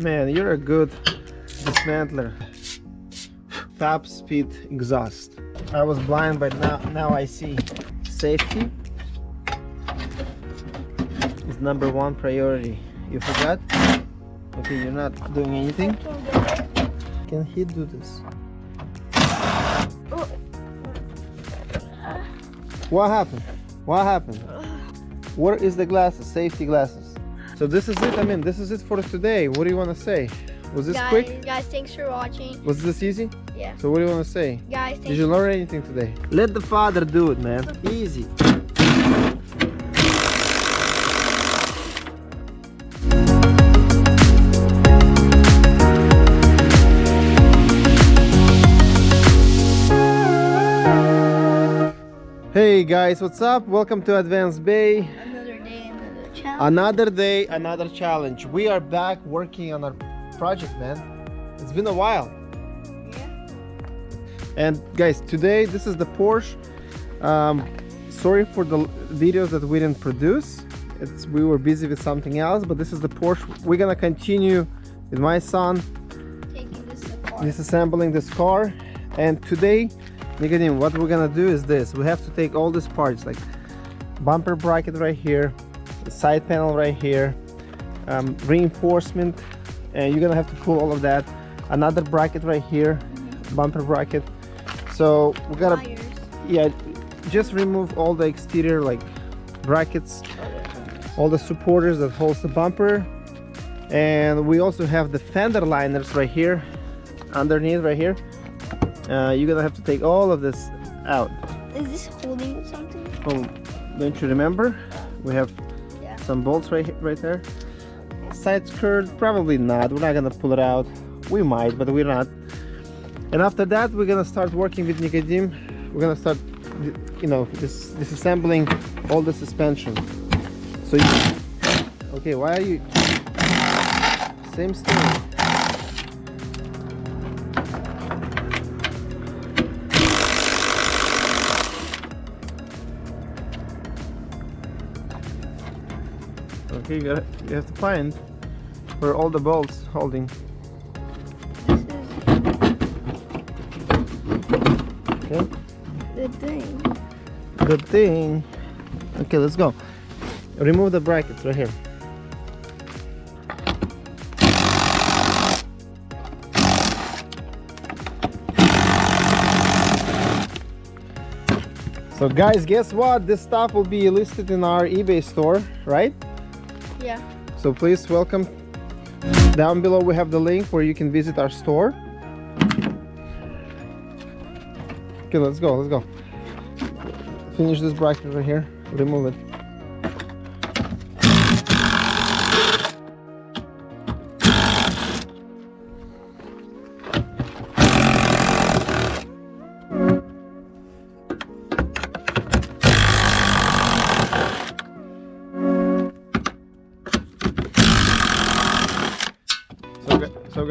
Man, you're a good dismantler. Top speed exhaust. I was blind, but now, now I see. Safety is number one priority. You forgot? Okay, you're not doing anything. Can he do this? What happened? What happened? Where is the glasses? Safety glasses. So this is it. I mean, this is it for today. What do you want to say? Was this guys, quick? Guys, thanks for watching. Was this easy? Yeah. So what do you want to say? Guys, Did you learn anything today? Let the father do it, man. Easy. Hey guys, what's up? Welcome to Advanced Bay. Another day, another challenge. Another day, another challenge. We are back working on our project, man. It's been a while. Yeah. And guys, today this is the Porsche. Um, sorry for the videos that we didn't produce. It's we were busy with something else, but this is the Porsche. We're gonna continue with my son Taking this disassembling this car. And today, Nicodim, what we're gonna do is this. We have to take all these parts, like bumper bracket right here, side panel right here, um, reinforcement, and you're gonna have to pull all of that. Another bracket right here, bumper bracket. So we gotta, Wires. yeah, just remove all the exterior like brackets, all the supporters that holds the bumper, and we also have the fender liners right here, underneath right here. Uh, you're gonna have to take all of this out. Is this holding something? Oh, don't you remember? We have. Some bolts right right there. Side skirt, probably not. We're not gonna pull it out. We might, but we're not. And after that, we're gonna start working with Nicodim. We're gonna start, you know, dis disassembling all the suspension. So, you, okay, why are you? Same story. Okay, you, gotta, you have to find where all the bolts holding. This is Okay, the thing. the thing. Okay, let's go. Remove the brackets right here. So guys, guess what? This stuff will be listed in our eBay store, right? Yeah. So please welcome. Down below we have the link where you can visit our store. Okay, let's go, let's go. Finish this bracket right here. Remove it.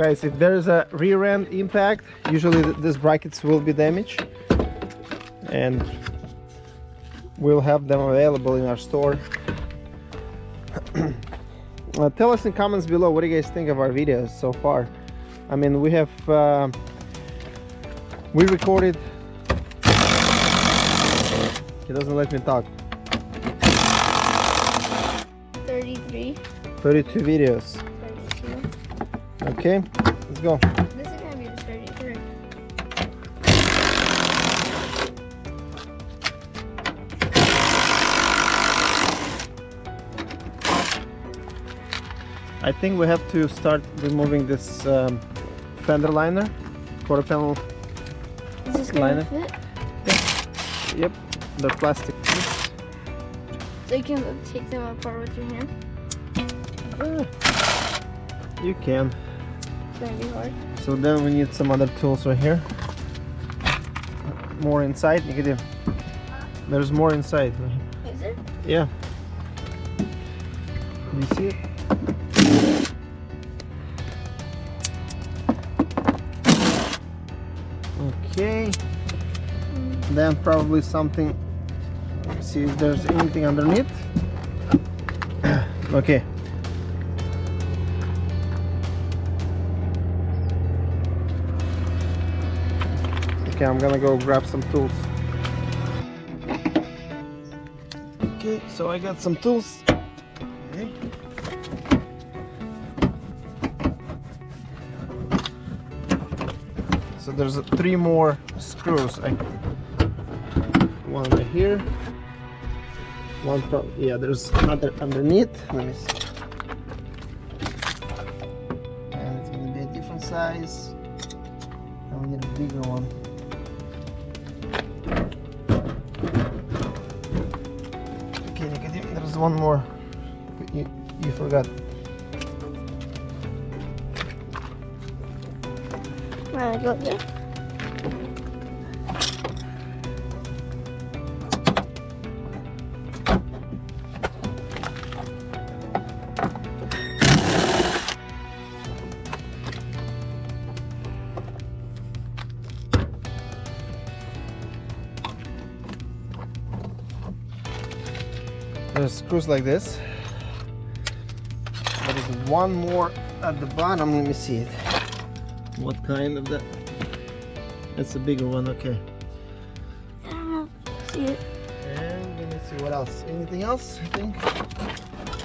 Guys, if there's a rear end impact, usually th these brackets will be damaged, and we'll have them available in our store. Uh, tell us in comments below what do you guys think of our videos so far. I mean, we have uh, we recorded. He doesn't let me talk. 33. 32 videos. 32. Okay, let's go. This is gonna be the 33. I think we have to start removing this um, fender liner, quarter panel. Is this gonna Liner. fit? Yep, the plastic. So you can take them apart with your hand. Ah, you can. Gonna be hard. So then we need some other tools right here. More inside, Nicodim. There's more inside. Is it? Yeah. You see it? Okay. Then probably something. See if there's anything underneath. okay. Okay, I'm gonna go grab some tools. Okay, so I got some tools. Okay. So there's three more screws. I, one right here. One pro yeah, there's another underneath. Let me see. And it's gonna be a different size. And we need a bigger one. One more. You, you forgot. Wanna go there? There's screws like this. There is one more at the bottom. Let me see it. What kind of that? That's a bigger one. Okay. I don't know. See it? And let me see what else. Anything else? I think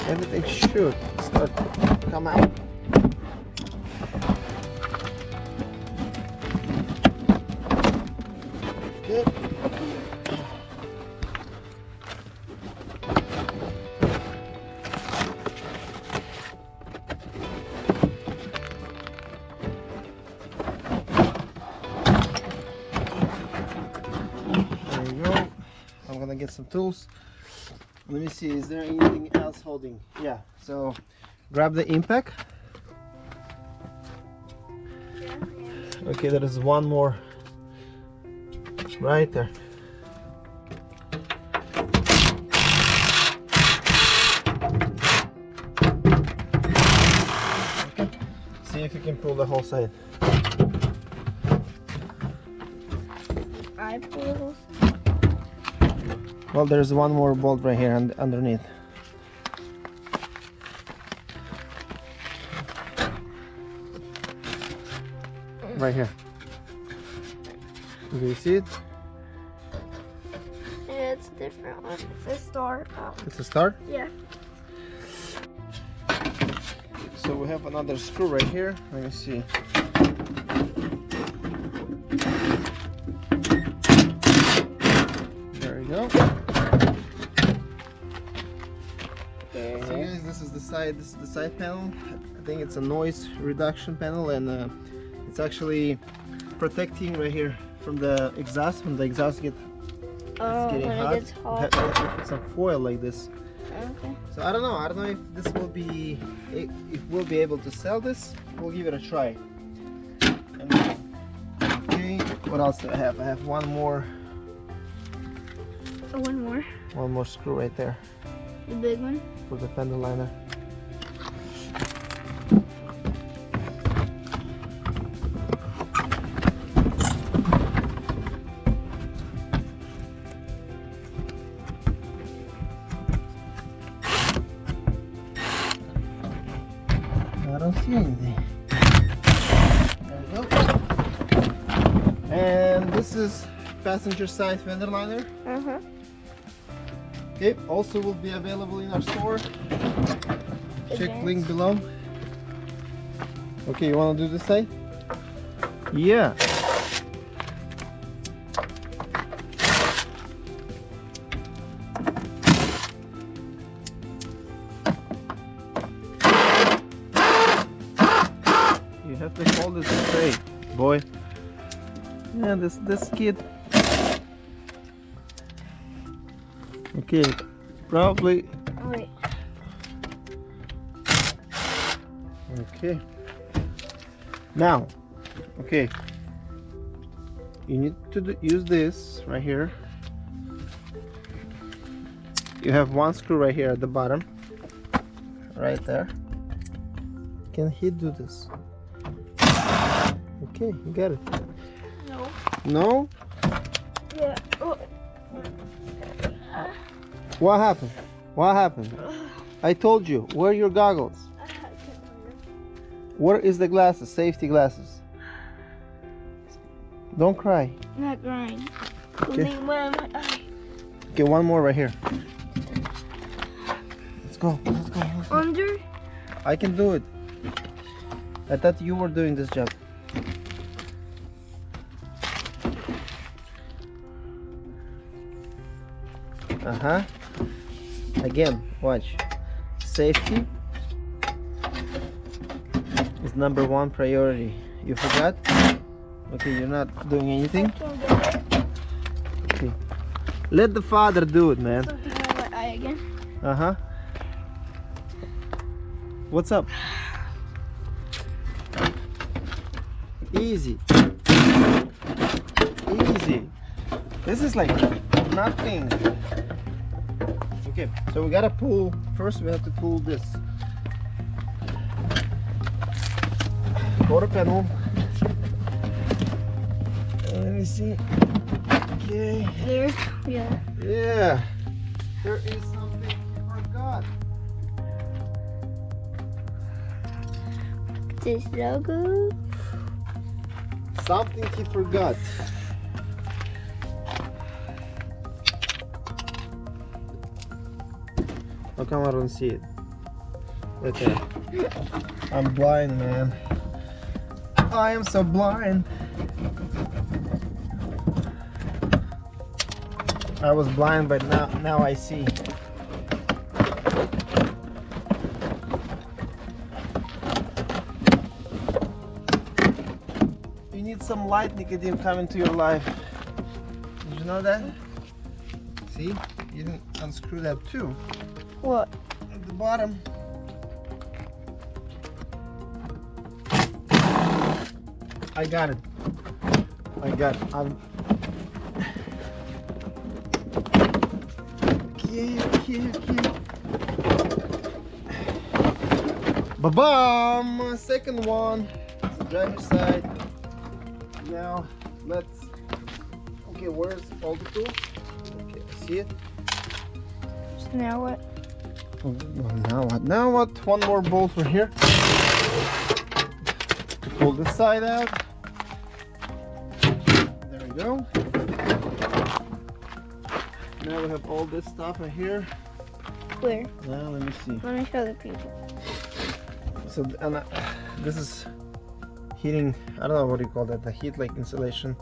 everything should start to come out. Okay. Some tools. Let me see, is there anything else holding? Yeah, so grab the impact. Okay, there is one more right there. Okay, see if you can pull the whole side. I pull. Well, there's one more bolt right here and underneath. Right here. Do you see it? Yeah, it's a different one. It's a star. Oh, It's a star yeah. So we have another screw right here. Let me see. Side. This is the side panel. I think it's a noise reduction panel, and uh, it's actually protecting right here from the exhaust. When the exhaust get Oh, getting when hot, it hot. have put some foil like this. Okay. So I don't know. I don't know if this will be if if we'll be able to sell this. We'll give it a try. And okay. What else do I have? I have one more Oh, one more. one more screw right there The big one. for the fender liner. Is passenger side fender liner. Uh huh. Okay, also will be available in our store. Check link below. Okay, you want to do this side? Yeah. Yeah, this this kid. Okay, probably wait. Okay. Now, okay. You need to do, use this right here. You have one screw right here at the bottom. Right there. Can he do this? Okay, you got it. No. Yeah. Oh. What happened? What happened? I told you, wear your goggles. Where is the glasses? Safety glasses. Don't cry. I'm not crying. Okay. Something went in my eye. Okay, one more right here. Let's go. Let's go. Let's go. Under? I can do it. I thought you were doing this job. Uh-huh. Again, watch. Safety is number one priority. You forgot? Okay, you're not doing anything. Can't get it. Okay. Let the father do it, man. Something went in my eye again. Uh-huh. What's up? Easy. Easy. This is like nothing. Okay, so we gotta pull, first we have to pull this. Quarter panel. Uh, let me see. Okay. There. Yeah. Yeah. There is something I forgot. This logo. Something he forgot. How come I don't see it? Okay. I'm blind, man. I am so blind. I was blind, but now now I see. You need some light, Nicodim, come into your life. Did you know that? See? You didn't unscrew that too. What? At the bottom. I got it. I got it. I'm... Okay, okay, okay. Ba-bam! Second one. It's the driver's side. Now, let's... Okay, where's all the tools? Okay, I see it. So now what? Well, now what? Now what? One more bolt for here. To pull this side out. There we go. Now we have all this stuff in here. Where? Now let me see. Let me show the people. So and uh, this is heating. I don't know what you call that. The heat like insulation.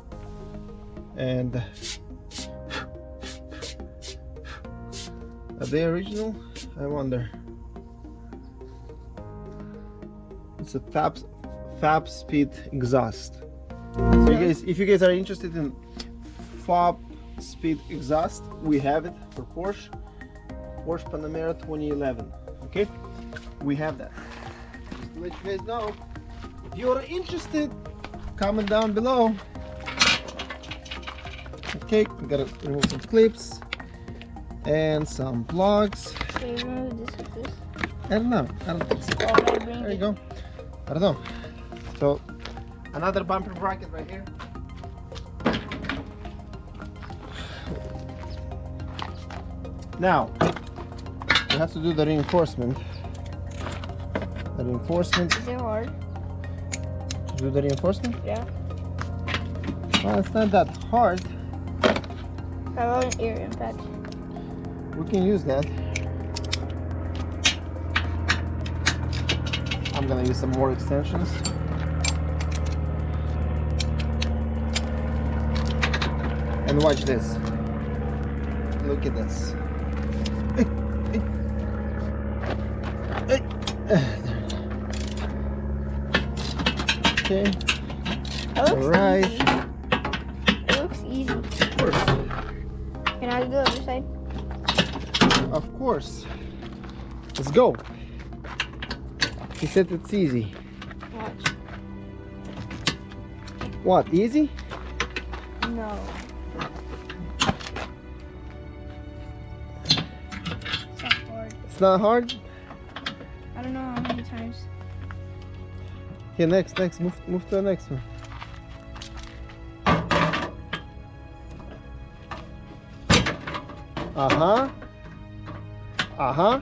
And are they original? I wonder. It's a Fab Fab Speed exhaust. So you guys, if you guys are interested in Fab Speed exhaust, we have it for Porsche. Porsche Panamera 2011. Okay, we have that. Just to let you guys know, if you are interested, comment down below. Okay, we gotta remove some clips and some. So you remove this with this. I don't know. I don't think so. Oh, There you go. I don't know. So another bumper bracket right here. Now we have to do the reinforcement. The reinforcement. Is it hard? To do the reinforcement? Yeah. Well, it's not that hard. How about an ear impact? We can use that. I'm gonna use some more extensions. And watch this. Look at this. Okay, That looks Alright. easy. It looks easy. of course. Can I do the other side? Of course. Let's go. He said it's easy. Watch. What, easy? No. It's not hard. It's not hard? I don't know how many times. Here, next, next, move, move to the next one. Uh-huh. Uh-huh.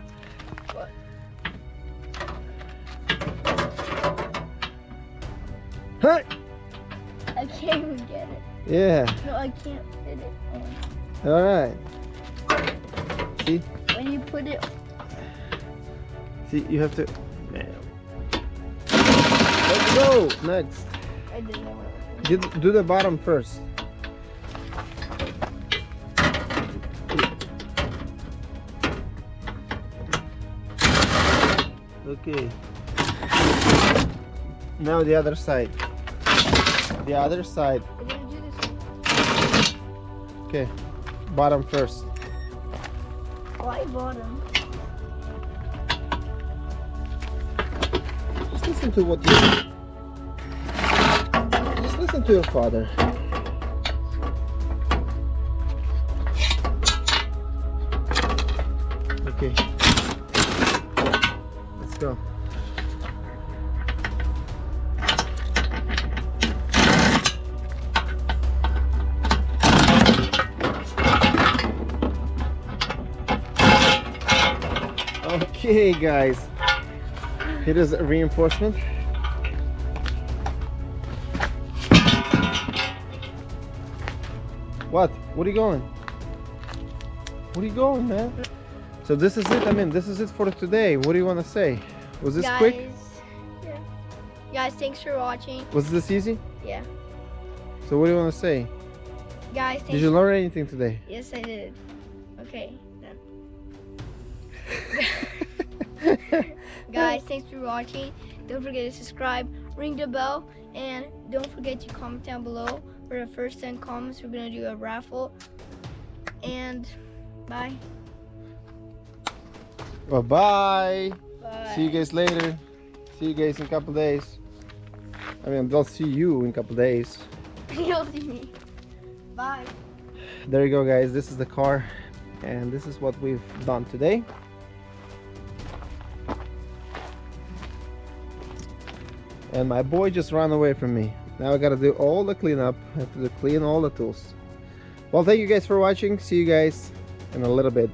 What? Hey! I can't even get it. Yeah. No, I can't fit it on. All right. See, When you put it, see, you have to. Let's go. Next, I didn't know. do, do the bottom first. Okay. Now the other side. The other side. We're gonna do this. Okay. Bottom first. Why bottom? Just listen to what you. Just listen to your father. Okay, guys. Here is a reinforcement. What? What are you going? What are you going, man? So this is it. I mean, this is it for today. What do you want to say? Was this Guys, quick? Yeah. Guys, thanks for watching. Was this easy? Yeah. So what do you want to say? Guys, thanks. Did you learn anything today? Yes, I did. Okay, then. Guys, thanks for watching. Don't forget to subscribe, ring the bell, and don't forget to comment down below. For the first 10 comments, we're going to do a raffle. And bye. Bye bye. Bye. See you guys later. See you guys in a couple days. I mean, I'll see you in a couple days. You'll see me. Bye. There you go, guys. This is the car, and this is what we've done today. And my boy just ran away from me. Now I gotta do all the cleanup. I have to clean all the tools. Well, thank you guys for watching. See you guys in a little bit.